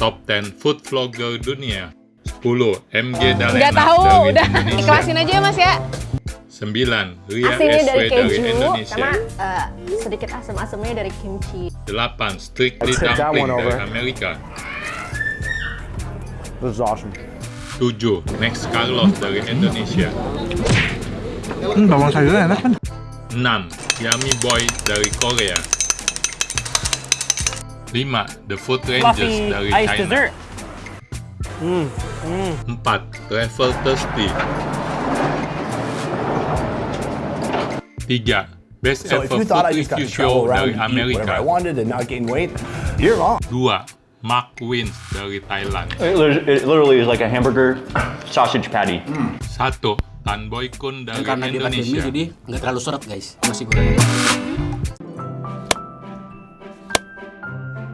Top 10 Food Vlogger Dunia 10. MG Dalena Udah tahu, dari udah Indonesia ikhlasin aja ya mas ya. 9. Ria Asinnya SW dari dari, keju Indonesia sama eh, sedikit asam-asamnya dari kimchi. 8. Strictly Dumpling dari. Amerika This is awesome. 7. Next Carlos dari Indonesia Hmm, bawang sayurnya enak kan? 6. Yummy Boy dari Korea 5. The Food Rangers Fluffy dari ice China dessert. 4. Travel Thirsty 3. Best So Ever Food Review Show dari Amerika wanted and not gain weight, you're wrong. 2. Mark Wins dari Thailand It, lit- it literally is like a hamburger sausage patty. 1. Tan Boy Kun dari karena dia pandemi Indonesia jadi nggak terlalu seret guys masih goreng